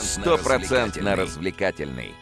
Стопроцентно развлекательный.